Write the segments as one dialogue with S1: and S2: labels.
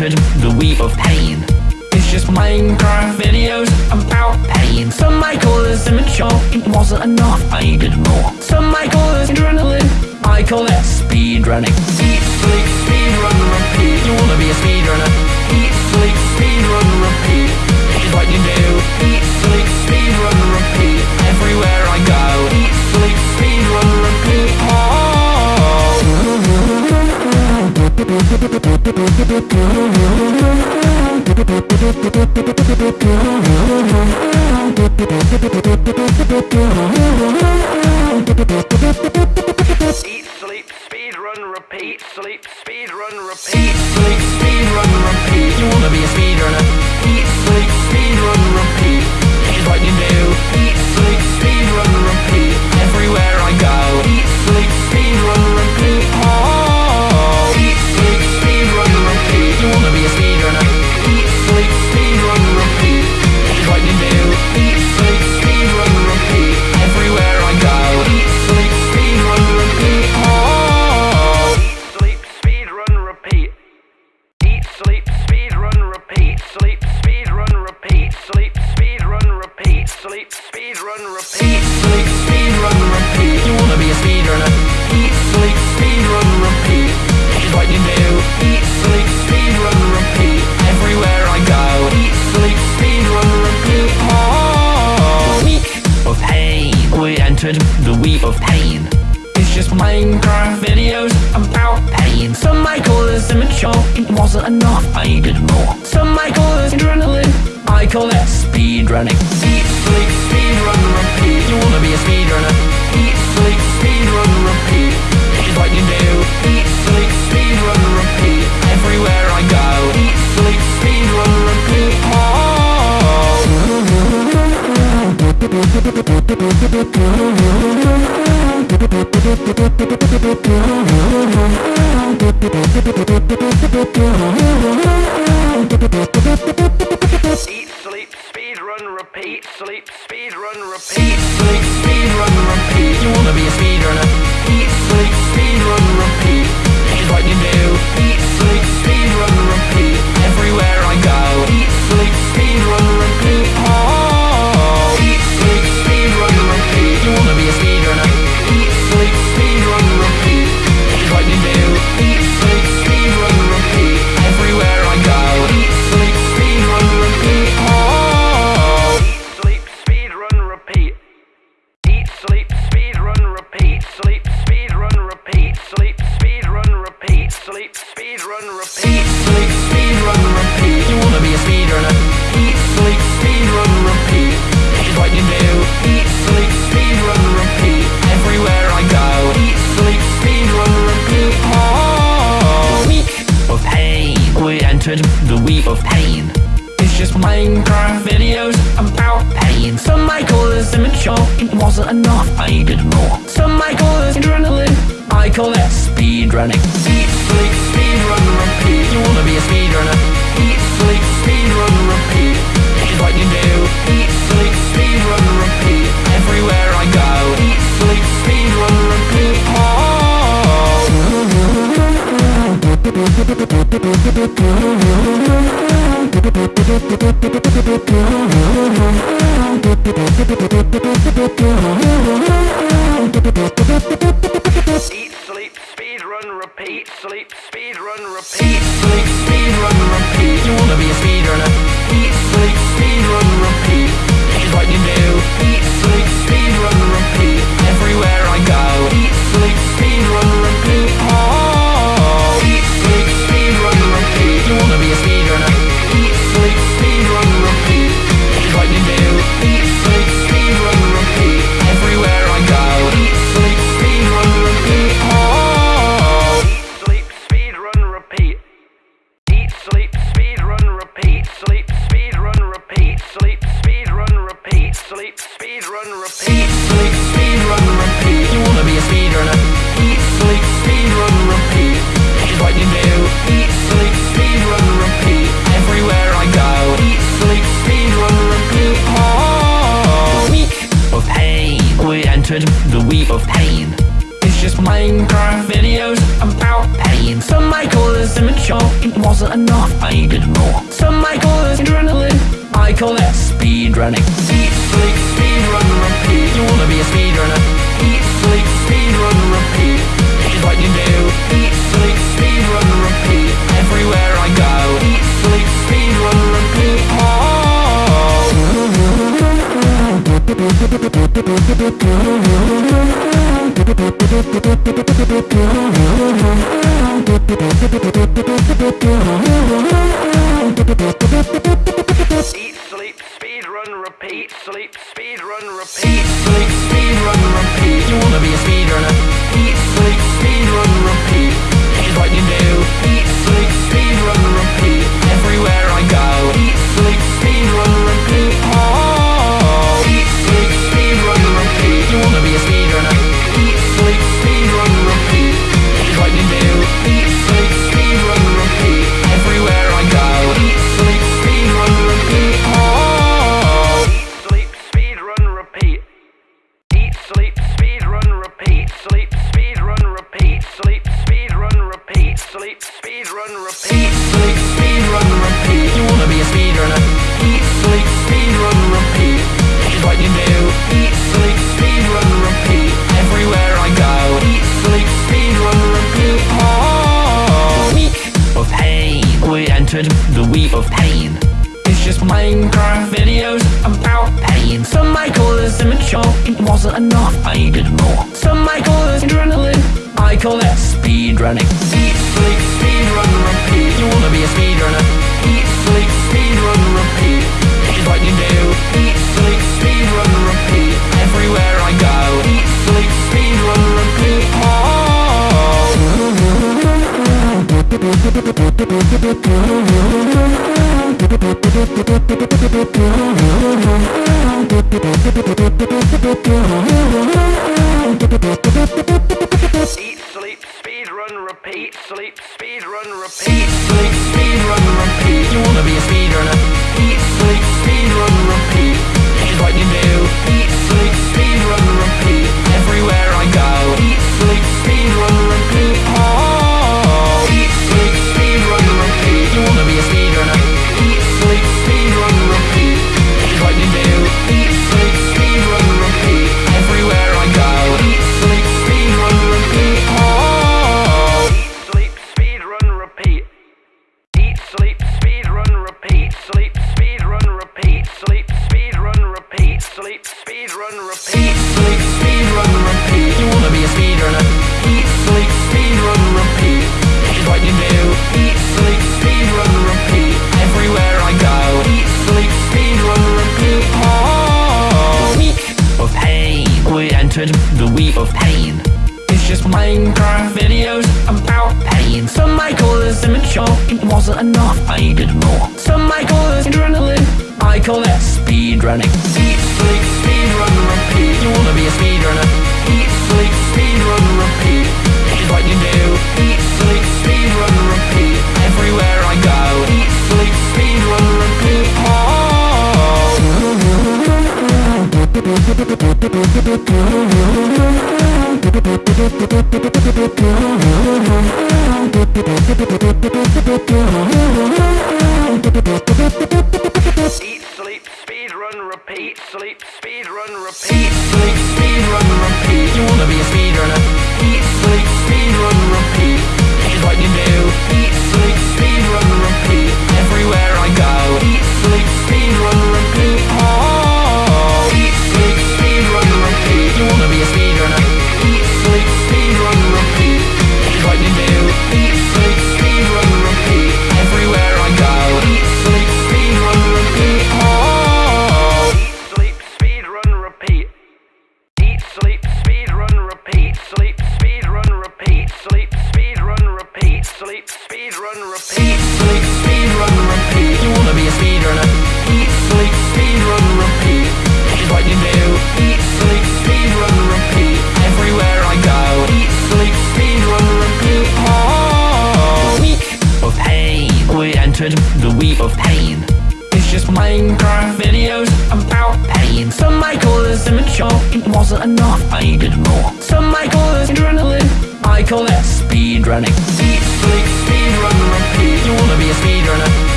S1: entered the week of pain. It's just Minecraft videos about pain. Some might call this immature, it wasn't enough, I needed more. Some might call this adrenaline, I call it speed running. Eat, sleep, speed run, repeat. You wanna be a speedrunner? Eat, sleep, speed run, repeat. Here's what you do. Eat, sleep, speed run, repeat. Everywhere I go. Eat, sleep, Eat, sleep, speed run, repeat. Sleep, speed run, repeat. Entered the week of pain. It's just Minecraft videos about pain. Some might call this immature, it wasn't enough, I needed more. Some might call this adrenaline, I call it speed running. Eat, sleep, speed run, repeat. You wanna be a speedrunner? Eat, sleep, speed run, repeat. Here's what you do. Eat, sleep, speed run, repeat. Everywhere I go. Eat, sleep, speed run, repeat. Sleep, speed run, repeat. Sleep, speed run, repeat. You wanna be a speedrunner? Enough, I needed more. Some might call this adrenaline, I call it speed running. Eat, sleep, speed run, repeat. You wanna be a speedrunner? Eat, sleep, speed run, repeat. Here's what you do. Eat, sleep, speed run, repeat. Everywhere I go. Eat, sleep, speed run, repeat. Oh. Eat, sleep, speed run, repeat. Sleep, speed run, repeat. Sleep, speed run, repeat. You wanna be a speedrunner? Eat, sleep, speed run, repeat. Here's what you do.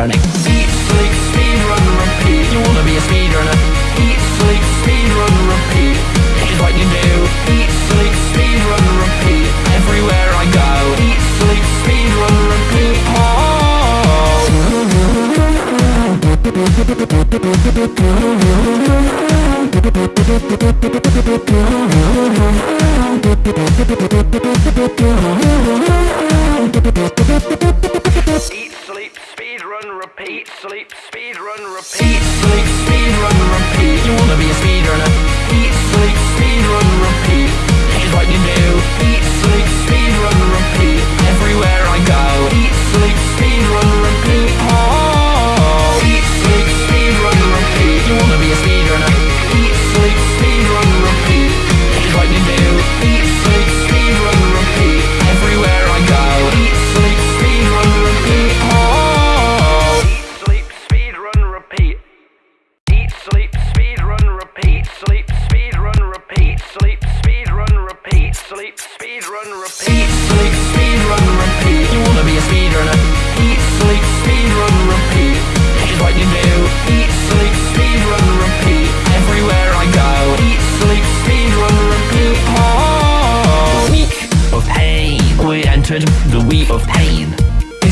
S1: speedrunning. Eat, sleep, speedrun, repeat. You wanna be a speedrunner. Eat, sleep, speedrun, repeat. This is what you do. Eat, sleep, speedrun, repeat. Everywhere I go. Eat, sleep, speedrun, repeat. Oh. Eat. Speed, slick speed, run repeat. You wanna be a speed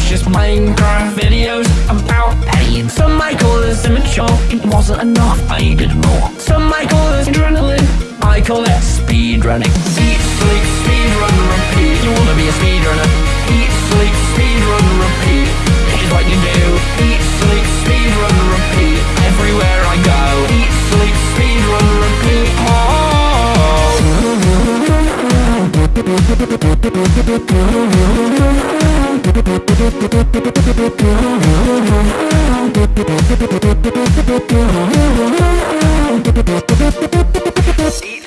S1: just Minecraft videos about pain. Some might call this immature, it wasn't enough, I needed more. Some might call this adrenaline, I call it speedrunning Eat, sleep, speedrun, repeat. You wanna be a speedrunner Eat, sleep, speedrun, repeat. This is what you do. Eat, sleep, speedrun, repeat. Everywhere I go. Eat, sleep, speedrun, repeat. Oh. Eat,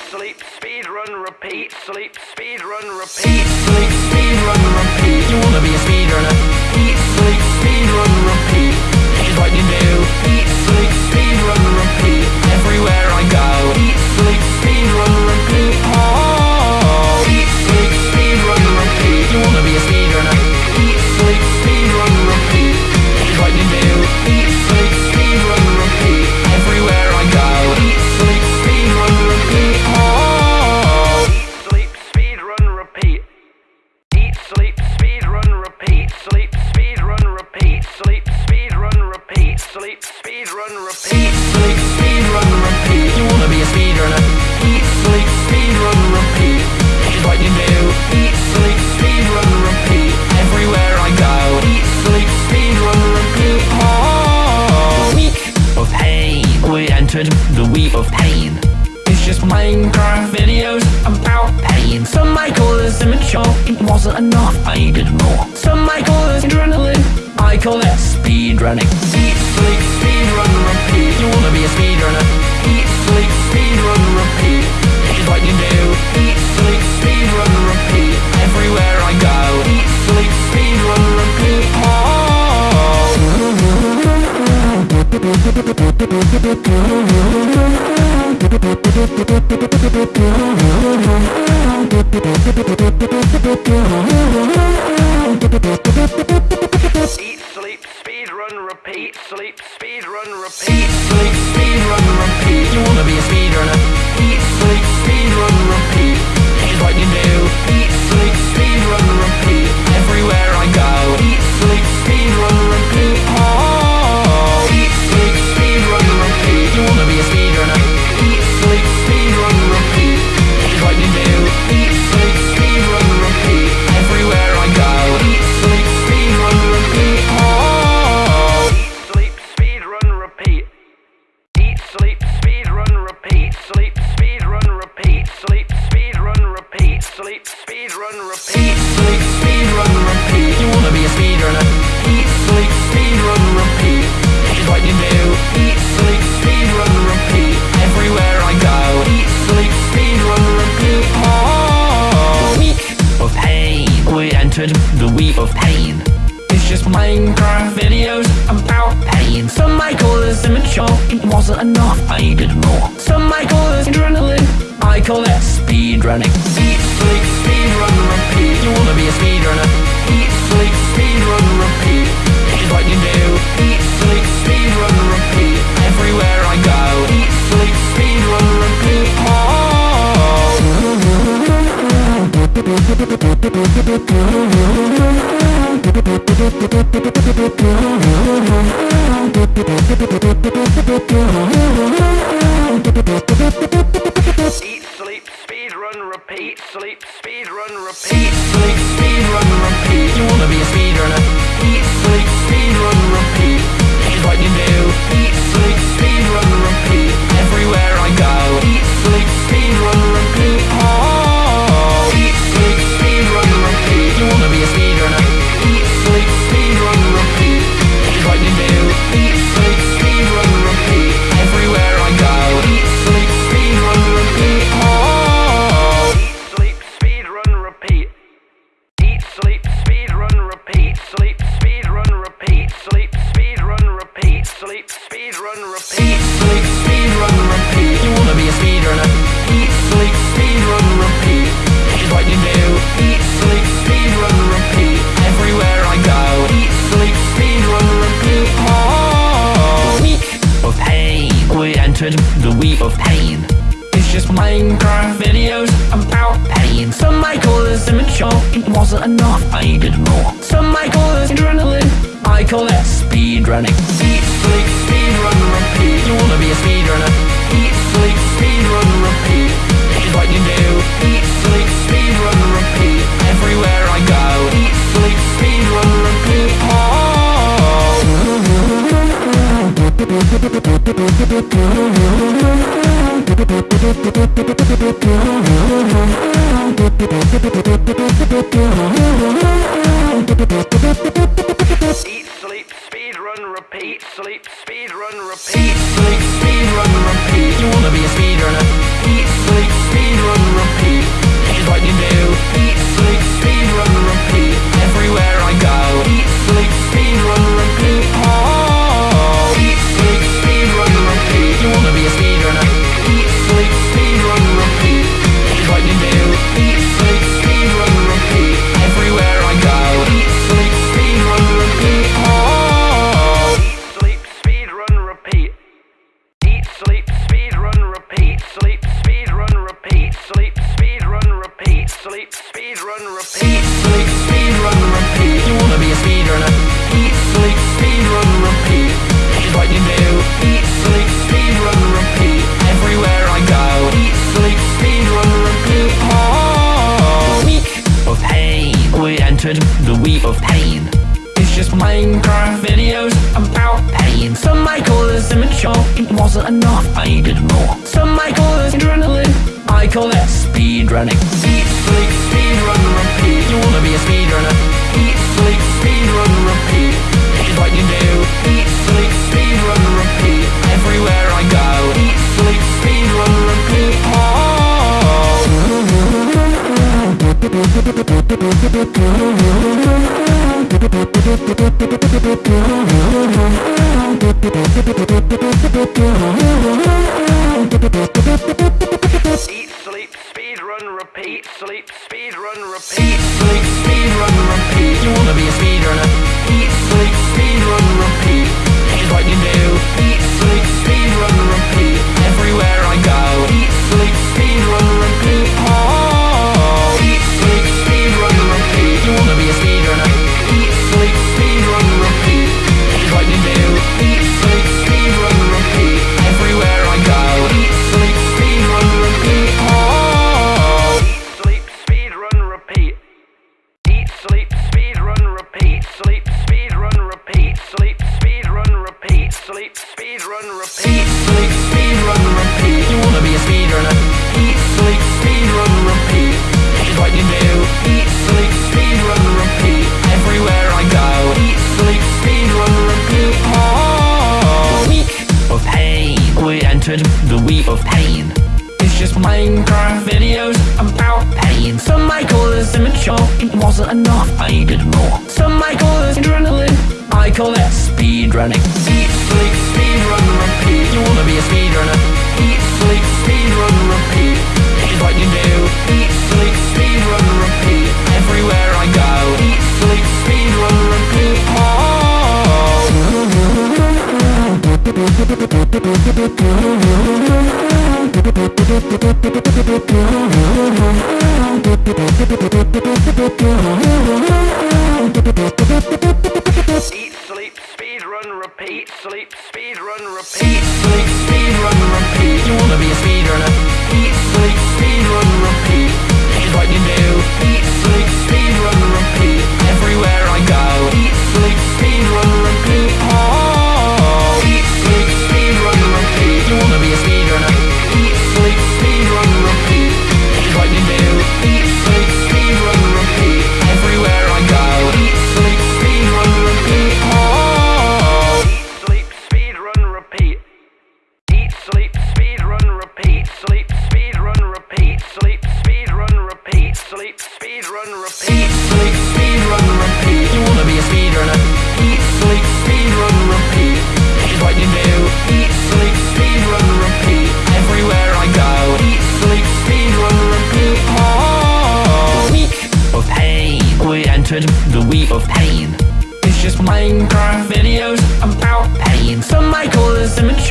S1: sleep, speed, run, repeat, sleep, speed, run, repeat. Eat, sleep, speed, run, repeat. You wanna be a speed Thank you.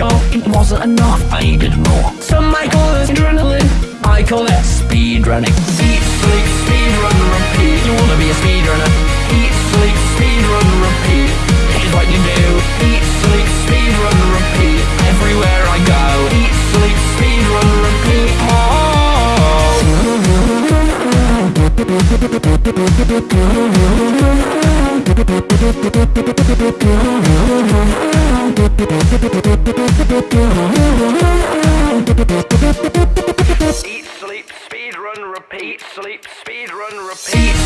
S1: show It wasn't enough, I needed more. Some might call it adrenaline I call it speed running. Eat, sleep, speed run, repeat. You wanna be a speed runner? Eat, sleep, speed run, repeat. Is what you do. Eat, sleep, speed run, repeat. Everywhere I go. Eat, sleep, speed run, repeat. Oh Eat, sleep, speed, run, repeat, sleep, speed, run, repeat.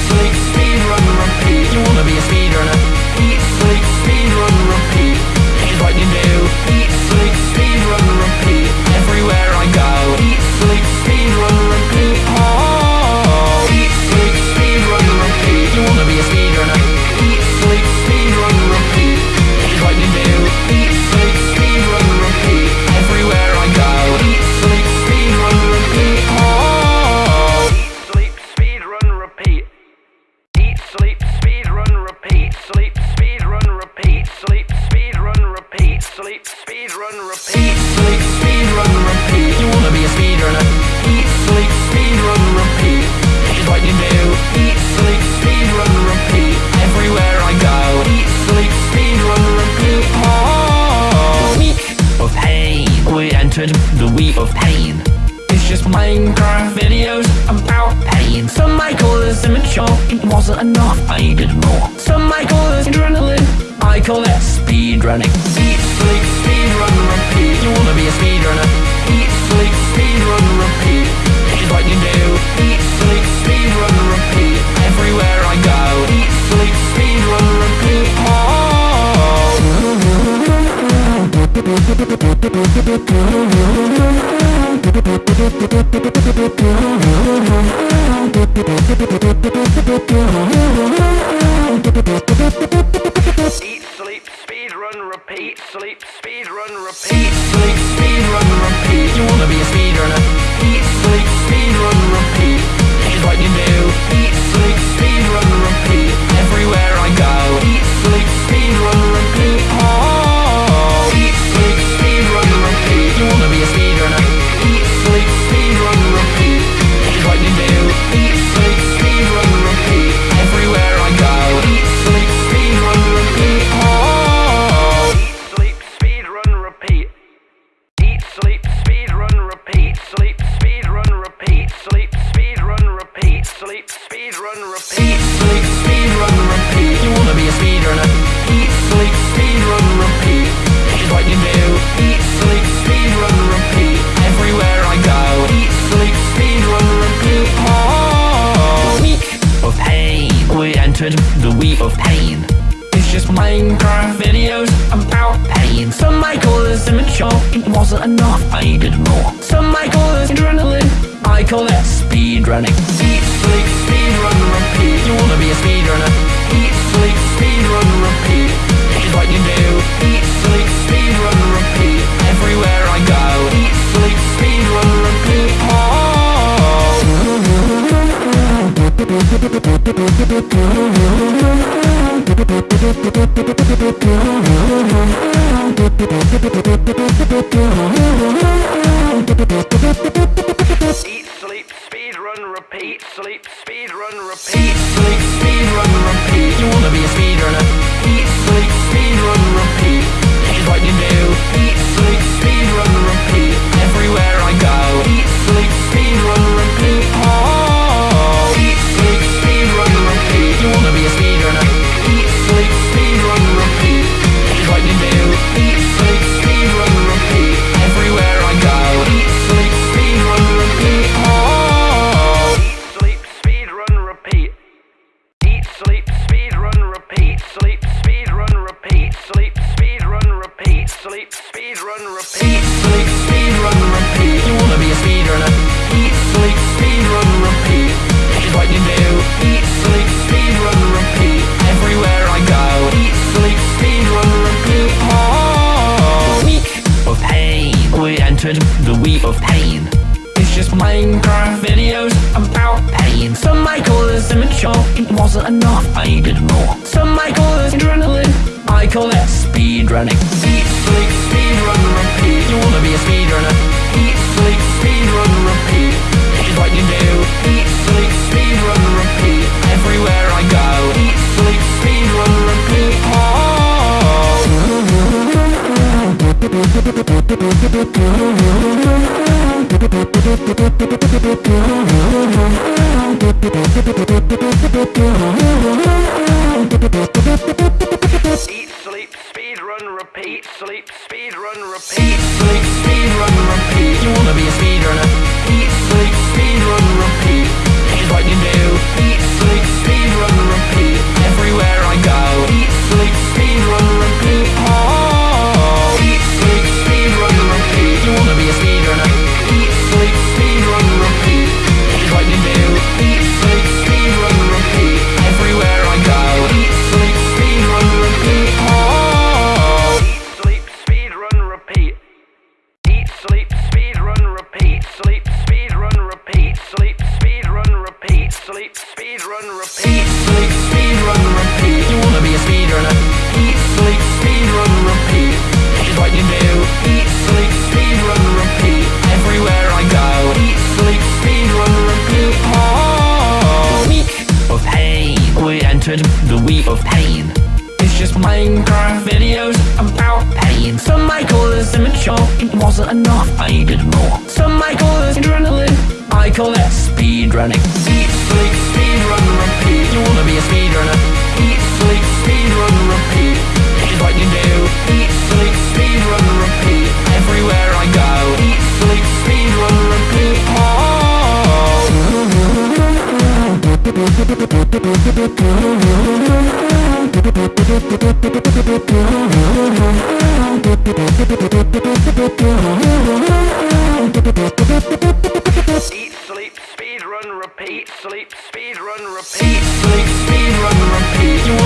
S1: severed the wheel of pain. It's just Minecraft videos about pain. Some might call this immature, it wasn't enough, I needed more. Some might call this adrenaline, I call it speedrunning Eat, sleep, speedrun, repeat. You wanna be a speedrunner Eat, sleep, speedrun, repeat. This is what you do. Eat, sleep, speedrun, repeat. Everywhere I go. Eat, sleep, speedrun, repeat. Oh. Thank you. call that speedrunning. Eat, sleep, speedrun, repeat. You wanna be a speedrunner? Eat, sleep, speedrun, repeat. It is what you do. Eat, sleep, speedrun, repeat. Everywhere I go. Eat, sleep, speedrun, repeat. Oh. Eat repeat, sleep, speed, run, repeat, sleep, speed, run, repeat. You wanna be a speed Eat, sleep, speed, run, repeat. Sleep, speed, run, repeat. Sleep, speed, run, repeat. You wanna be a speedrunner? running. Run, repeat, sleep, speed, run, repeat, sleep, speed, run, repeat.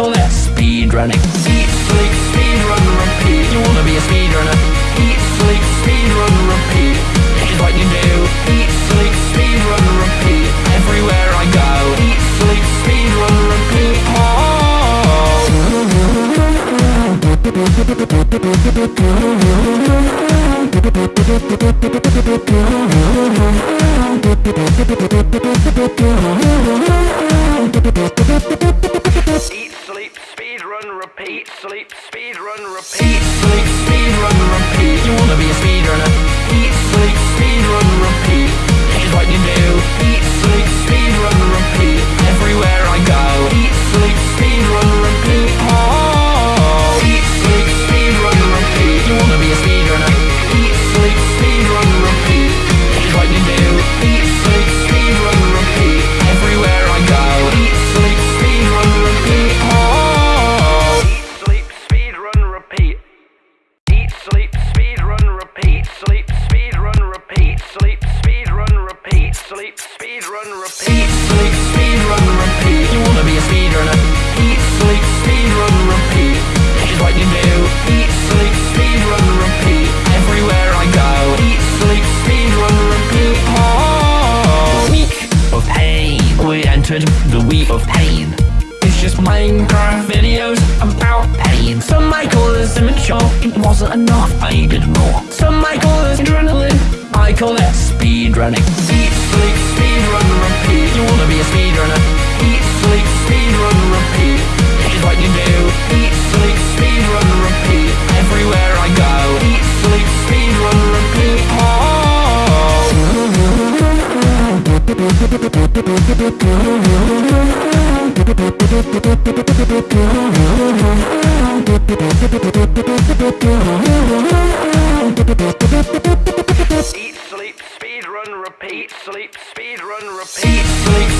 S1: call that speedrunning. Eat, sleep, speedrun, repeat. You wanna be a speedrunner? Eat, sleep, speedrun, repeat. It is what you do. Eat, sleep, speedrun, repeat. Everywhere I go. Eat, sleep, speedrun, repeat. Oh. See? repeat, sleep, speed, run, repeat. Sleep. Some might call this immature It wasn't enough, I did more. Some might call this adrenaline. I call it speed running. Eat, sleep, speed run, repeat. You wanna be a speed runner? Eat, sleep, speed run, repeat. Is what you do. Eat, sleep, speed run, repeat. Everywhere I go. Eat, sleep, speed run, repeat. Oh. Eat, sleep, speed, run, repeat, sleep, speed, run, repeat, sleep.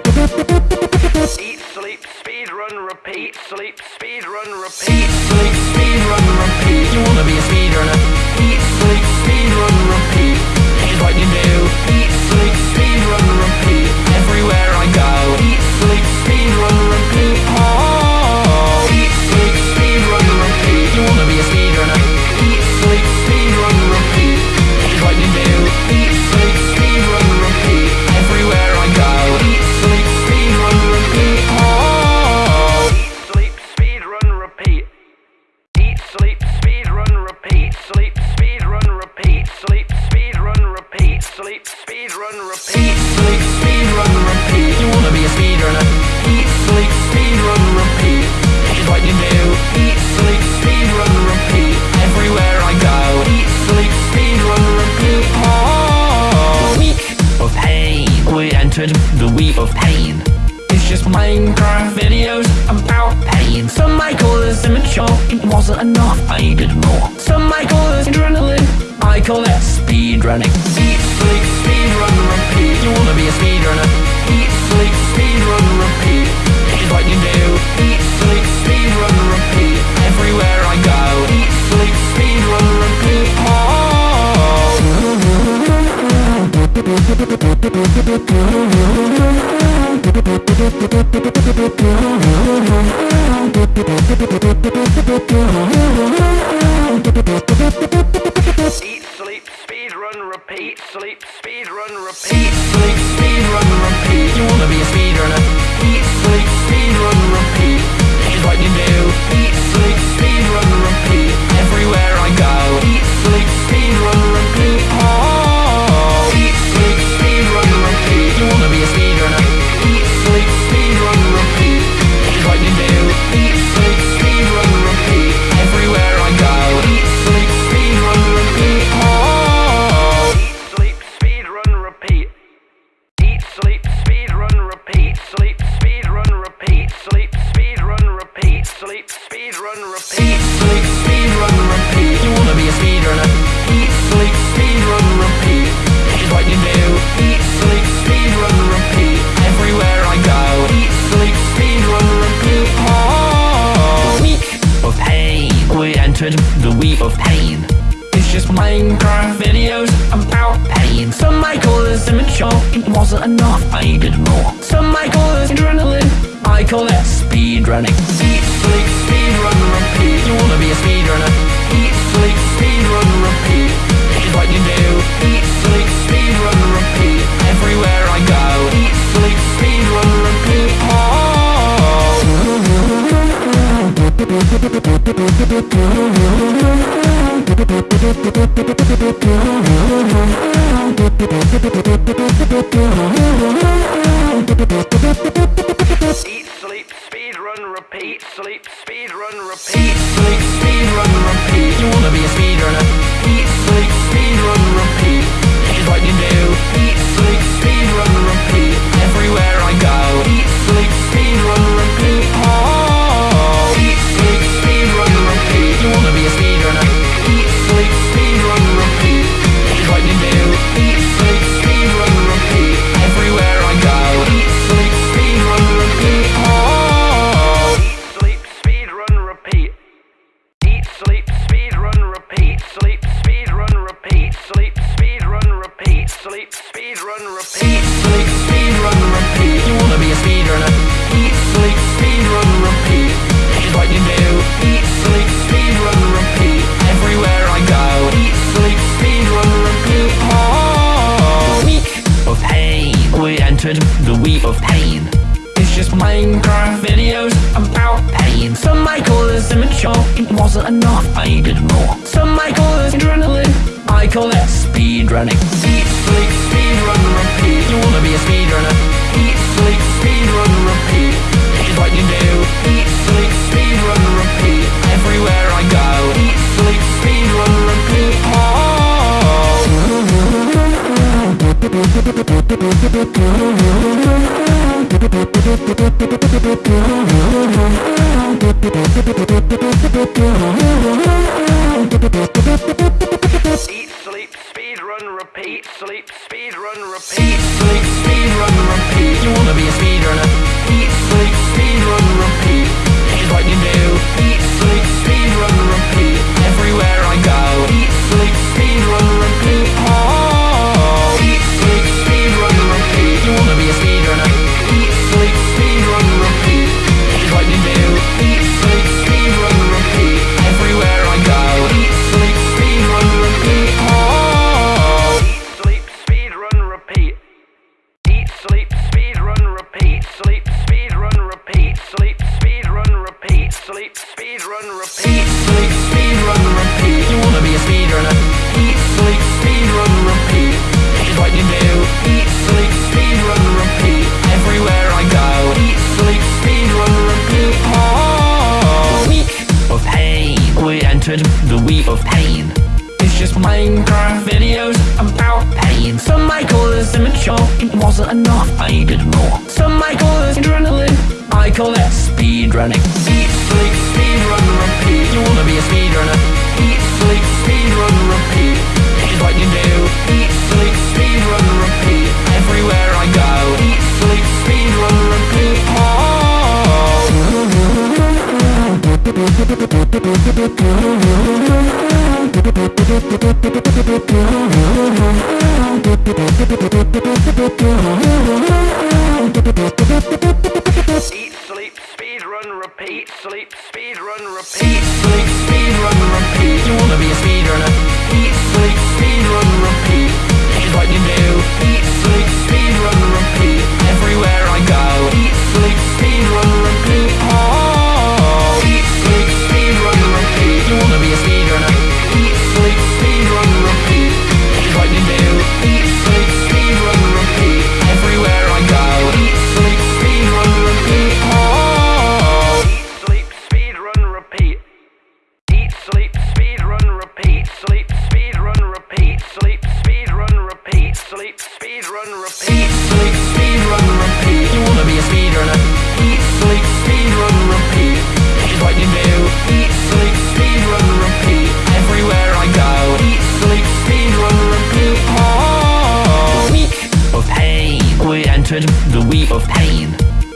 S1: Eat, sleep, speed, run, repeat. Sleep, speed, run, repeat. Eat, sleep, speed, run, repeat. You wanna be a speedrunner? run, repeat, sleep, speed, run, repeat. You wanna be a speedrunner? Eat, sleep, speed, run, repeat. This is what you do. Eat, sleep, speed, run, repeat. Everywhere I go. Eat, sleep, speed, run, repeat. Oh. The week of pain. We entered the week of pain.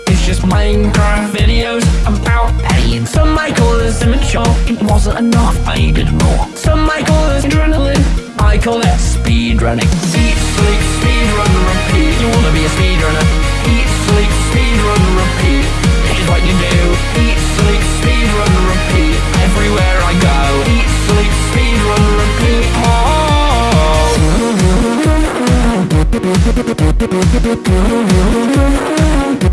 S1: It's just Minecraft videos about pain. Some might call this immature. It wasn't enough. I needed more. Some might call this adrenaline. I call it speedrunning. Eat, sleep, speedrun, repeat. You wanna be a speedrunner? Eat, sleep, speedrun, repeat. Here's what you do. Eat, sleep, speedrun, repeat. Everywhere I go. Eat, sleep, speedrun, repeat. Oh. Eat,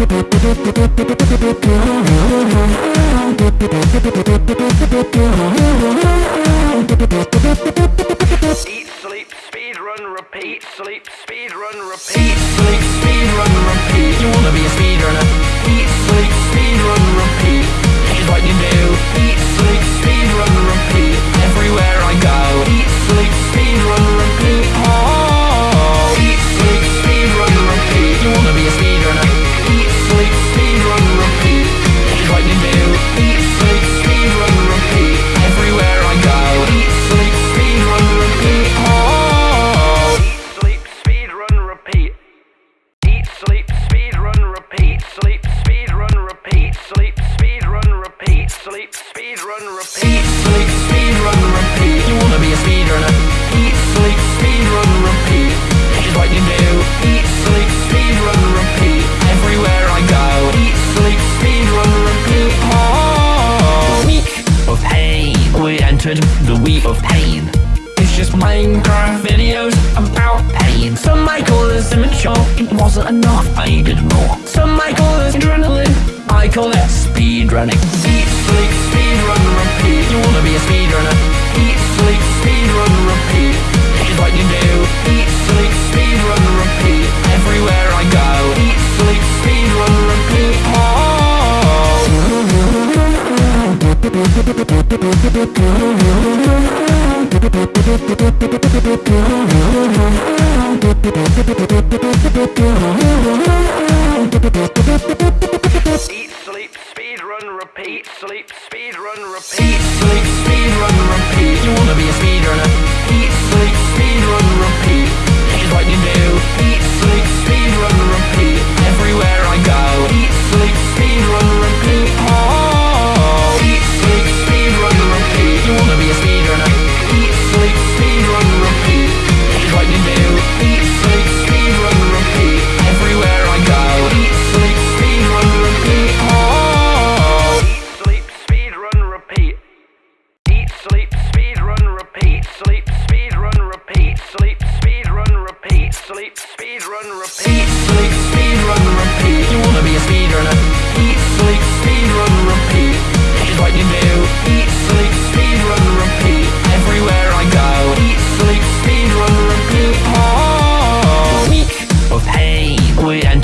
S1: sleep, speed, run, repeat, sleep, speed, run, repeat. Eat, sleep, speed, run, repeat. You wanna be a speedrunner. Eat, sleep, speed, run, repeat. What you do. Eat, entered the wheel of pain. It's just Minecraft videos about pain. Some might call this immature, it wasn't enough, I did more. Some might call this adrenaline, I call it speedrunning Eat, sleep, speedrun, repeat. You wanna be a speedrunner Eat, sleep, speedrun, repeat. This is what you do. Eat, repeat, sleep, speed, run, repeat. Sleep, speed, run, repeat. You wanna be a speedrunner.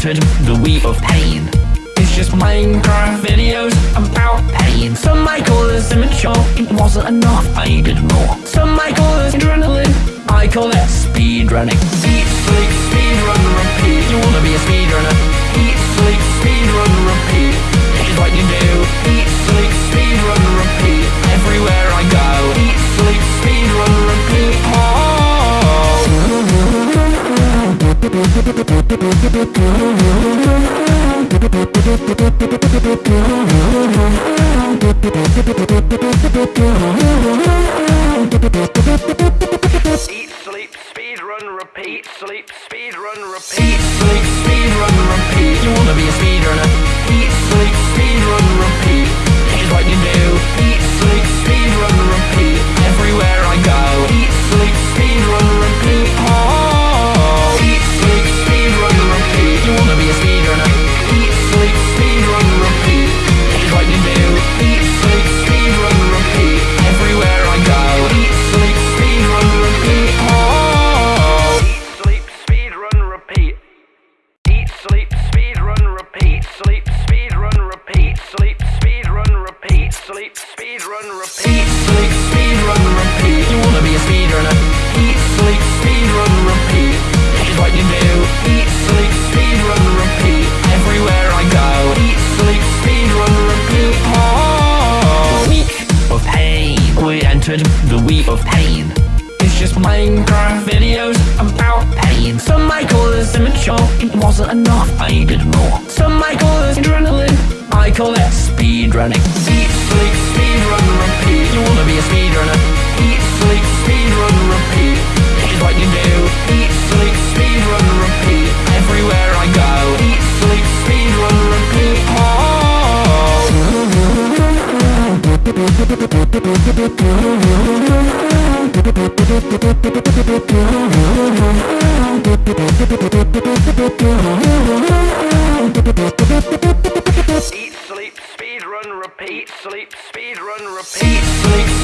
S1: entered the wheel of pain. It's just Minecraft videos about pain. Some might call this immature, it wasn't enough, I needed more. Some might call this adrenaline, I call it speedrunning. Eat, sleep, speedrun, repeat. You wanna be a speedrunner? Eat, sleep, speedrun, repeat. This is what you do. Eat, sleep, speedrun, repeat. Everywhere I go. Eat, sleep, speedrun, repeat. Oh. Eat, sleep, speed, run, repeat, sleep, speed, run, repeat, sleep.